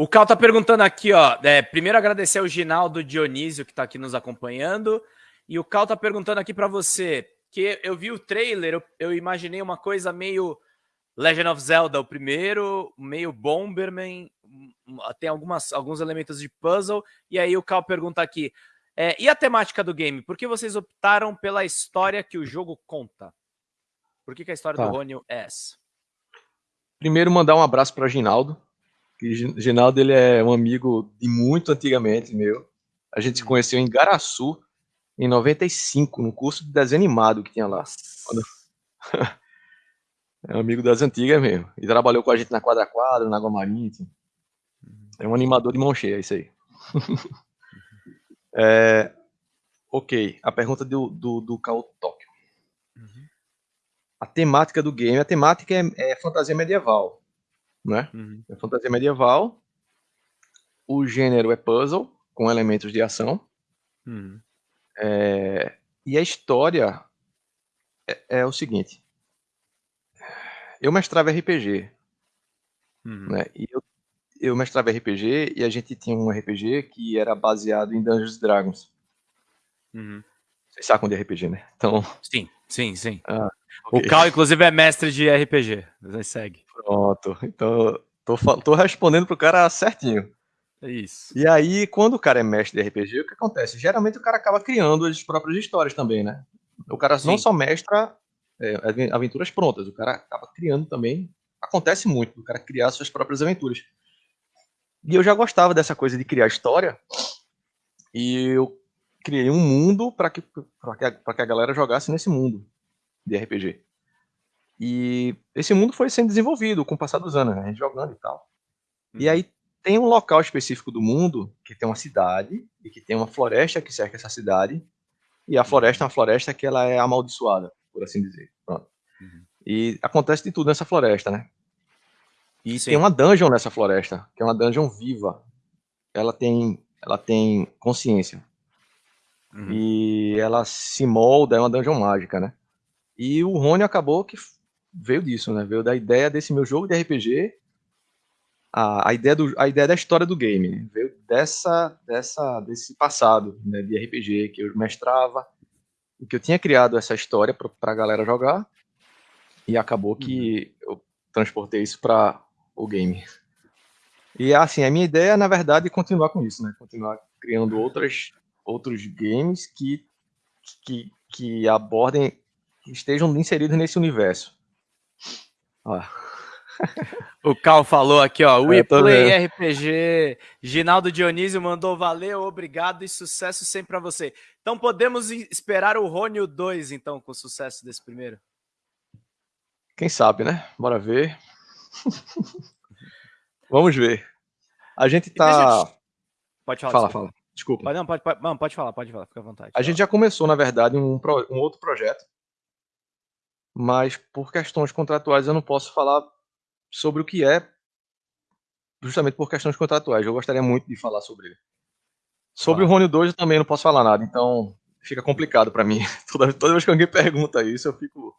O Cal tá perguntando aqui, ó. É, primeiro agradecer ao Ginaldo Dionísio que tá aqui nos acompanhando. E o Cal tá perguntando aqui para você, que eu vi o trailer, eu, eu, imaginei uma coisa meio Legend of Zelda, o primeiro, meio Bomberman, tem algumas, alguns elementos de puzzle. E aí o Cal pergunta aqui, é, e a temática do game? Por que vocês optaram pela história que o jogo conta? Por que, que a história tá. do Rony é essa? Primeiro, mandar um abraço para Ginaldo. Que Ginaldo ele é um amigo de muito antigamente meu. A gente se hum. conheceu em Garaçu em 95, no curso de desenho animado que tinha lá. É um amigo das antigas mesmo. E trabalhou com a gente na Quadra Quadra, na Água Marítima. É um animador de mão cheia, é isso aí. é, ok, a pergunta do, do, do Kao Tóquio. Uhum a temática do game, a temática é, é fantasia medieval, né? Uhum. É fantasia medieval. O gênero é puzzle com elementos de ação. Uhum. É, e a história é, é, o seguinte: eu mestrava RPG, uhum. né? E eu, eu mestrava RPG e a gente tinha um RPG que era baseado em Dungeons Dragons. Uhum. Vocês sabem de RPG, né? Então. Sim, sim, sim. Ah, okay. O Cal, inclusive, é mestre de RPG. Você segue. Pronto. Então, tô, tô respondendo pro cara certinho. É isso. E aí, quando o cara é mestre de RPG, o que acontece? Geralmente o cara acaba criando as próprias histórias também, né? O cara sim. não só mestra é, aventuras prontas, o cara acaba criando também. Acontece muito, o cara criar suas próprias aventuras. E eu já gostava dessa coisa de criar história. E eu criei um mundo para que, que, que a galera jogasse nesse mundo de RPG. E esse mundo foi sendo desenvolvido com o passar dos anos, né? a gente jogando e tal. E uhum. aí tem um local específico do mundo que tem uma cidade e que tem uma floresta que cerca essa cidade. E a floresta é uma floresta que ela é amaldiçoada, por assim dizer. Pronto. Uhum. E acontece de tudo nessa floresta, né? E Sim. tem uma dungeon nessa floresta, que é uma dungeon viva. Ela tem, ela tem consciência. Uhum. E ela se molda, é uma dungeon mágica, né? E o Rony acabou que veio disso, né? Veio da ideia desse meu jogo de RPG, a, a, ideia, do, a ideia da história do game, né? veio dessa, dessa, desse passado né, de RPG que eu mestrava, que eu tinha criado essa história para a galera jogar, e acabou que uhum. eu transportei isso para o game. E assim, a minha ideia, na verdade, é continuar com isso, né? Continuar criando outras outros games que, que, que abordem, estejam inseridos nesse universo. O Cal falou aqui, ó. We Play RPG. Ginaldo Dionísio mandou valeu, obrigado e sucesso sempre para você. Então podemos esperar o Rônio 2, então, com sucesso desse primeiro? Quem sabe, né? Bora ver. Vamos ver. A gente tá. Pode falar. Fala, fala. Desculpa. Pode, não, pode, pode, não, pode falar, pode falar, fica à vontade. A gente já começou, na verdade, um, um outro projeto, mas por questões contratuais eu não posso falar sobre o que é, justamente por questões contratuais. Eu gostaria muito de falar sobre ele. Sobre o Rony 2 eu também não posso falar nada, então fica complicado para mim. Toda, toda vez que alguém pergunta isso, eu fico